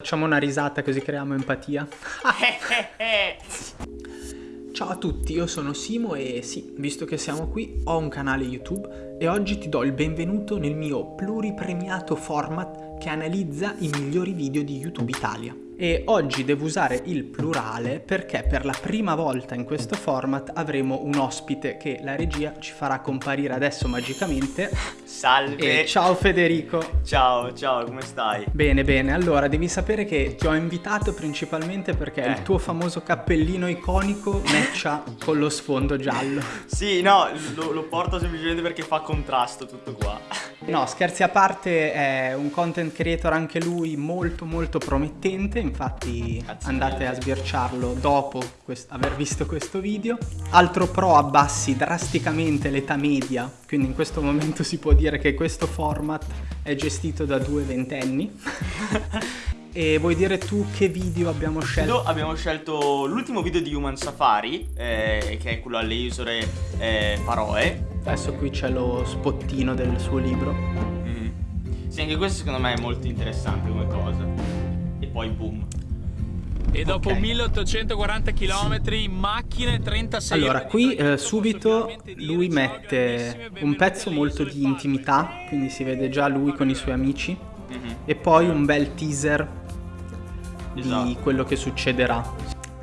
Facciamo una risata così creiamo empatia. Ciao a tutti, io sono Simo e sì, visto che siamo qui, ho un canale YouTube e oggi ti do il benvenuto nel mio pluripremiato format che analizza i migliori video di YouTube Italia e oggi devo usare il plurale perché per la prima volta in questo format avremo un ospite che la regia ci farà comparire adesso magicamente. Salve! E ciao Federico! Ciao, ciao, come stai? Bene, bene, allora devi sapere che ti ho invitato principalmente perché eh. il tuo famoso cappellino iconico matcha con lo sfondo giallo. Sì, no, lo, lo porto semplicemente perché fa contrasto tutto qua. No, scherzi a parte, è un content creator anche lui molto molto promettente, infatti Cazzo andate a sbirciarlo dopo aver visto questo video. Altro pro abbassi drasticamente l'età media, quindi in questo momento si può dire che questo format è gestito da due ventenni. E vuoi dire tu che video abbiamo scelto? Abbiamo scelto l'ultimo video di Human Safari, eh, che è quello alle isole eh, Faroe. Adesso qui c'è lo spottino del suo libro. Mm. Sì, anche questo secondo me è molto interessante come cosa. E poi boom. E dopo okay. 1840 km in macchina 36 Allora qui eh, subito lui mette un pezzo molto di intimità Quindi si vede già lui con i suoi amici mm -hmm. E poi un bel teaser esatto. di quello che succederà.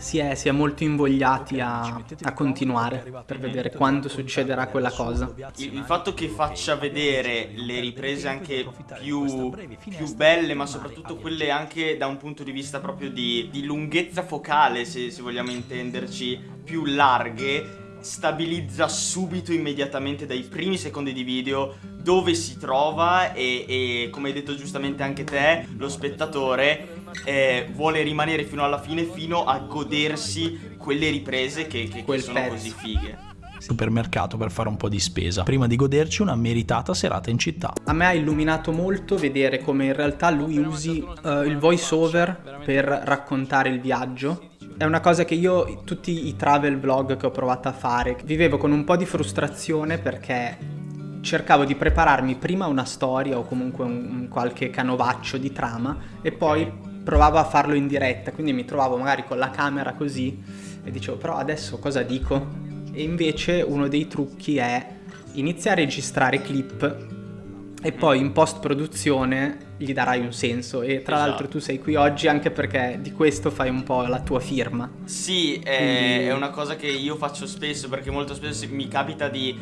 Si è, si è molto invogliati a, a, continuare per vedere quando succederà quella cosa. Il, il, fatto che faccia vedere le riprese anche più, più, belle, ma soprattutto quelle anche da un punto di vista proprio di, di lunghezza focale, se, se vogliamo intenderci, più larghe, stabilizza subito immediatamente dai primi secondi di video dove si trova e, e come hai detto giustamente anche te lo spettatore eh, vuole rimanere fino alla fine fino a godersi quelle riprese che, che, che sono pezzo. così fighe supermercato per fare un po' di spesa prima di goderci una meritata serata in città. A me ha illuminato molto vedere come in realtà lui usi uh, il voice over per raccontare il viaggio è una cosa che io, tutti i travel vlog che ho provato a fare, vivevo con un po' di frustrazione perché cercavo di prepararmi prima una storia o comunque un, un qualche canovaccio di trama e poi provavo a farlo in diretta, quindi mi trovavo magari con la camera così e dicevo però adesso cosa dico? E invece uno dei trucchi è iniziare a registrare clip e poi in post produzione gli darai un senso e tra esatto. l'altro tu sei qui oggi anche perché di questo fai un po' la tua firma. Sì, è, Quindi... è una cosa che io faccio spesso perché molto spesso mi capita di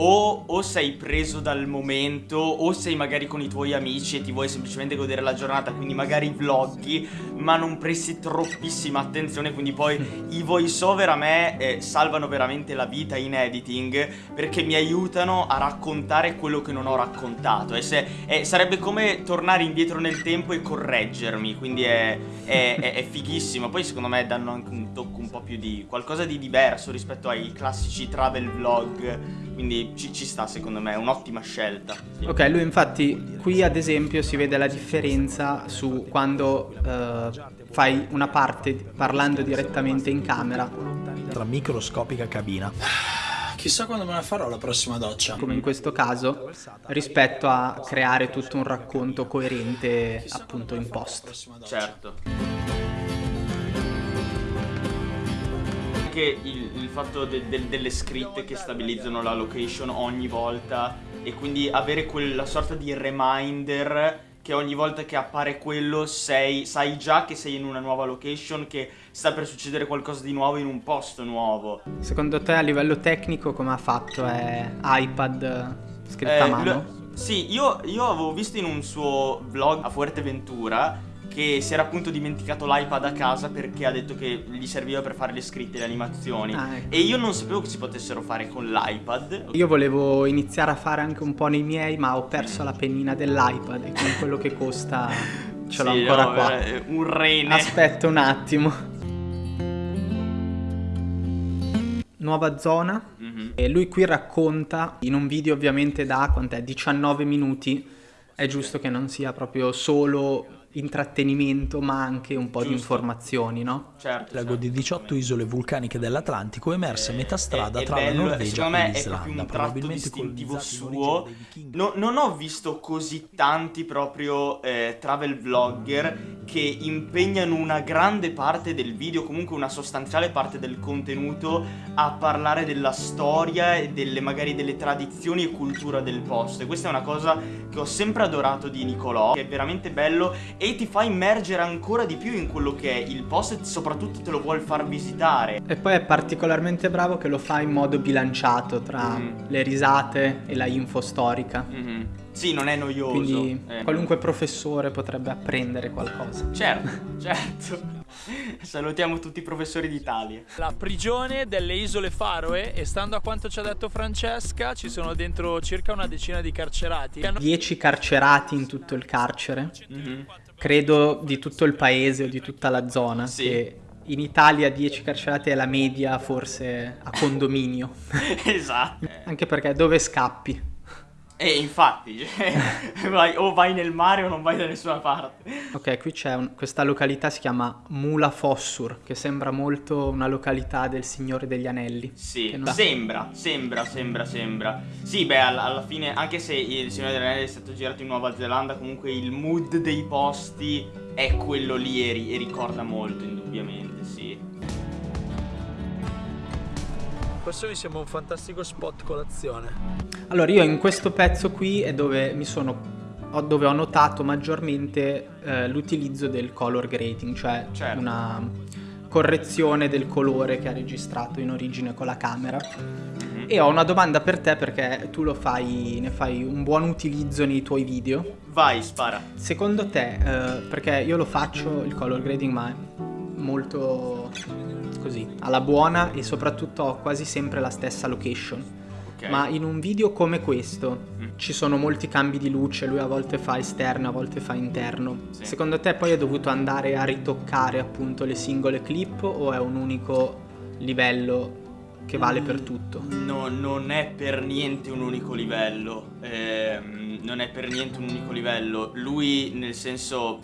o, o, sei preso dal momento o sei magari con i tuoi amici e ti vuoi semplicemente godere la giornata quindi magari vloggi ma non presti troppissima attenzione quindi poi i voice over a me eh, salvano veramente la vita in editing perché mi aiutano a raccontare quello che non ho raccontato. E se, eh, sarebbe come tornare indietro nel tempo e correggermi quindi è, è, è, è fighissimo. Poi secondo me danno anche un tocco un po' più di qualcosa di diverso rispetto ai classici travel vlog quindi ci, ci sta secondo me, è un'ottima scelta. Sì. Ok, lui infatti qui ad esempio si vede la differenza su quando uh, fai una parte parlando direttamente in camera. Tra microscopica cabina. Chissà quando me la farò la prossima doccia. Come in questo caso, rispetto a creare tutto un racconto coerente appunto in post. Certo. Anche il, il fatto de, de, delle scritte che stabilizzano la location ogni volta e quindi avere quella sorta di reminder che ogni volta che appare quello sei, sai già che sei in una nuova location, che sta per succedere qualcosa di nuovo in un posto nuovo. Secondo te a livello tecnico come ha fatto? È iPad scritta eh, a mano? Sì, io, io avevo visto in un suo vlog a Fuerteventura che si era appunto dimenticato l'iPad a casa perché ha detto che gli serviva per fare le scritte, le animazioni. Ah, ecco. E io non sapevo che si potessero fare con l'iPad. Io volevo iniziare a fare anche un po' nei miei, ma ho perso la pennina dell'iPad e con quello che costa ce l'ho sì, ancora no, qua. Un rene. Aspetta un attimo. Nuova zona. Mm -hmm. E lui qui racconta in un video ovviamente da quant'è 19 minuti. È giusto che non sia proprio solo intrattenimento ma anche un po' Giusto. di informazioni, no? Certo. Lago certo. di 18 isole vulcaniche dell'Atlantico emerse a metà strada È- è tra la bello, Norvegia secondo me e è proprio l'Islanda, un tratto probabilmente distintivo suo. No- non ho visto così tanti proprio eh, travel vlogger che impegnano una grande parte del video, comunque una sostanziale parte del contenuto a parlare della storia e delle magari delle tradizioni e cultura del posto. E questa è una cosa che ho sempre adorato di Nicolò, che è veramente bello e ti fa immergere ancora di più in quello che è il posto e soprattutto te lo vuol far visitare. E poi è particolarmente bravo che lo fa in modo bilanciato tra Mm. le risate e la info storica. Mhm. Sì, non è noioso. Quindi eh. qualunque professore potrebbe apprendere qualcosa. Certo, certo. Salutiamo tutti i professori d'Italia. La prigione delle isole Faroe e stando a quanto ci ha detto Francesca ci sono dentro circa una decina di carcerati. che hanno- 10 carcerati in tutto il carcere, Mhm. credo di tutto il paese o di tutta la zona, Sì. che in Italia 10 carcerati è la media forse a condominio, esatto. anche perché dove scappi? E infatti, cioè, vai- o vai nel mare o non vai da nessuna parte. Ok, qui c'è un- questa località si chiama Mula Fossur, che sembra molto una località del Signore degli Anelli. Sì, non- sembra, sembra, sembra, sembra. Sì, beh, alla, alla fine, anche se il Signore degli Anelli è stato girato in Nuova Zelanda, comunque il mood dei posti è quello lì e, ri- e ricorda molto, indubbiamente, sì. Questo mi sembra un fantastico spot colazione. Allora, io in questo pezzo qui è dove mi sono ho- dove ho notato maggiormente eh, l'utilizzo del color grading, cioè Certo. una correzione del colore che ha registrato in origine con la camera. Mhm. E ho una domanda per te perché tu lo fai, ne fai un buon utilizzo nei tuoi video. Vai, spara. Secondo te, eh, perché io lo faccio il color grading, ma è molto così, alla buona e soprattutto ho quasi sempre la stessa location. Ok. Ma in un video come questo Mm. ci sono molti cambi di luce, lui a volte fa esterno, a volte fa interno. Sì. Secondo te poi hai dovuto andare a ritoccare appunto le singole clip o è un unico livello che vale per tutto? No, non è per niente un unico livello. Ehm, non è per niente un unico livello. Lui, nel senso,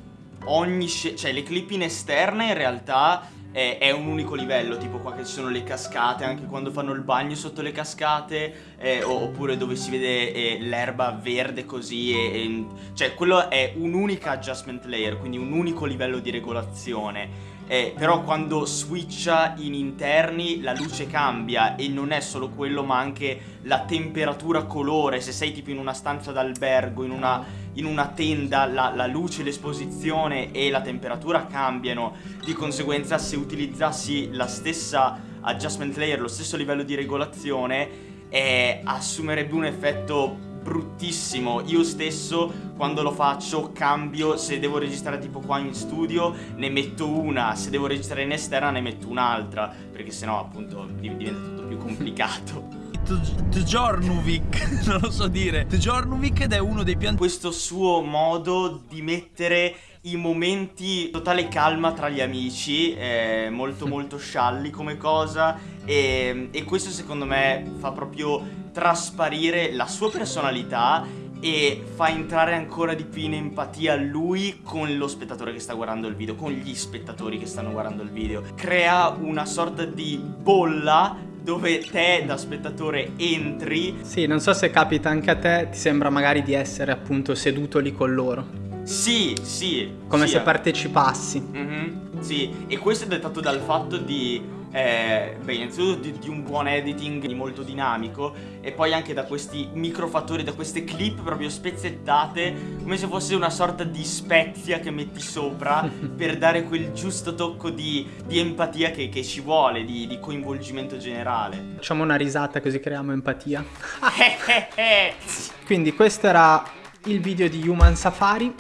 ogni cioè le clip in esterna in realtà è, un unico livello. Tipo qua che ci sono le cascate, anche quando fanno il bagno sotto le cascate, eh, oppure dove si vede eh, l'erba verde così. E, e- cioè, quello è un'unica adjustment layer, quindi un unico livello di regolazione. Eh, però quando switcha in interni la luce cambia e non è solo quello ma anche la temperatura colore. Se sei tipo in una stanza d'albergo in una, in una tenda la, la luce l'esposizione e la temperatura cambiano. Di conseguenza se utilizzassi la stessa adjustment layer lo stesso livello di regolazione eh, assumerebbe un effetto bruttissimo. Io stesso quando lo faccio cambio, se devo registrare tipo qua in studio ne metto una, se devo registrare in esterna ne metto un'altra, perché sennò appunto div- diventa tutto più complicato. Tjornuvik, non lo so dire. Tjornuvik ed è uno dei più Questo suo modo di mettere i momenti totale calma tra gli amici è molto molto scialli come cosa e, e questo secondo me fa proprio trasparire la sua personalità e fa entrare ancora di più in empatia lui con lo spettatore che sta guardando il video, con gli spettatori che stanno guardando il video. Crea una sorta di bolla dove te da spettatore entri Sì, non so se capita anche a te, ti sembra magari di essere appunto seduto lì con loro, Sì, sì. come sì, se partecipassi. Mhm, Sì, e questo è dettato dal fatto di, eh, beh, innanzitutto di, di un buon editing molto dinamico e poi anche da questi microfattori, da queste clip proprio spezzettate, come se fosse una sorta di spezia che metti sopra per dare quel giusto tocco di, di empatia che, che ci vuole, di, di coinvolgimento generale. Facciamo una risata così creiamo empatia. Quindi questo era il video di Human Safari.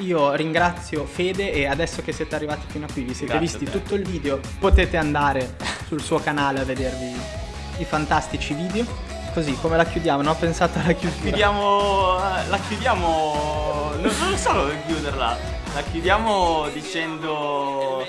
Io ringrazio Fede e adesso che siete arrivati fino a qui, vi siete Grazie visti tutto il video, potete andare sul suo canale a vedervi i fantastici video. Così, come la chiudiamo? Non ho pensato alla chiusura. Chiudiamo, eh, la chiudiamo, non, non so dove chiuderla, la chiudiamo dicendo